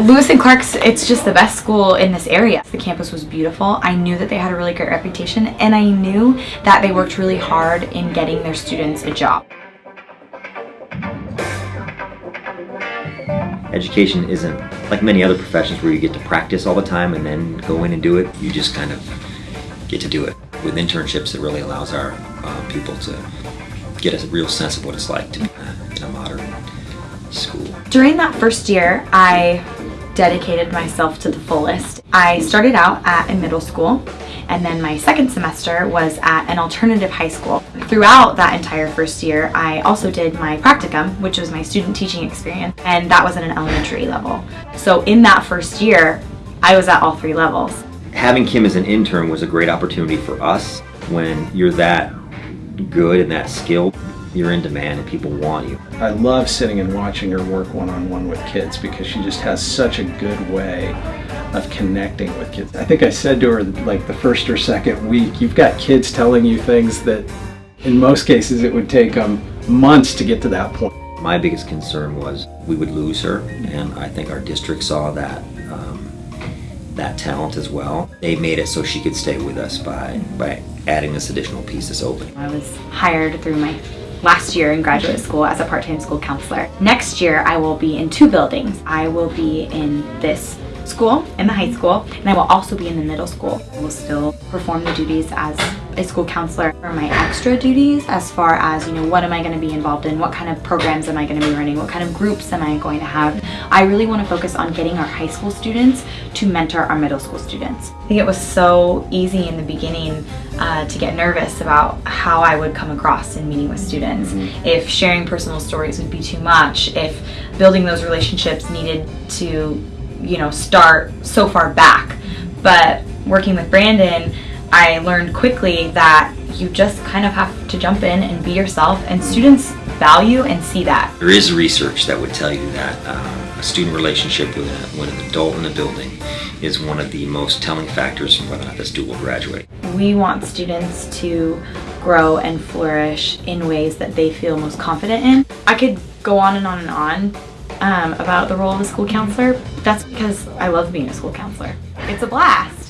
Lewis and Clark's, it's just the best school in this area. The campus was beautiful. I knew that they had a really great reputation and I knew that they worked really hard in getting their students a job. Education isn't like many other professions where you get to practice all the time and then go in and do it. You just kind of get to do it. With internships, it really allows our uh, people to get a real sense of what it's like to be in a modern school. During that first year, I dedicated myself to the fullest. I started out at a middle school and then my second semester was at an alternative high school. Throughout that entire first year, I also did my practicum, which was my student teaching experience, and that was at an elementary level. So in that first year, I was at all three levels. Having Kim as an intern was a great opportunity for us when you're that good and that skilled you're in demand and people want you. I love sitting and watching her work one-on-one -on -one with kids because she just has such a good way of connecting with kids. I think I said to her like the first or second week, you've got kids telling you things that in most cases it would take them months to get to that point. My biggest concern was we would lose her and I think our district saw that um, that talent as well. They made it so she could stay with us by, by adding this additional piece, this opening. I was hired through my last year in graduate school as a part-time school counselor. Next year I will be in two buildings. I will be in this school, in the high school, and I will also be in the middle school. I will still perform the duties as a school counselor for my extra duties as far as, you know, what am I going to be involved in? What kind of programs am I going to be running? What kind of groups am I going to have? I really want to focus on getting our high school students to mentor our middle school students. I think it was so easy in the beginning uh, to get nervous about how I would come across in meeting with students. Mm -hmm. If sharing personal stories would be too much, if building those relationships needed to you know, start so far back. But working with Brandon, I learned quickly that you just kind of have to jump in and be yourself and students value and see that. There is research that would tell you that um, a student relationship with, a, with an adult in a building is one of the most telling factors in whether or not the student will graduate. We want students to grow and flourish in ways that they feel most confident in. I could go on and on and on um, about the role of a school counselor. That's because I love being a school counselor. It's a blast.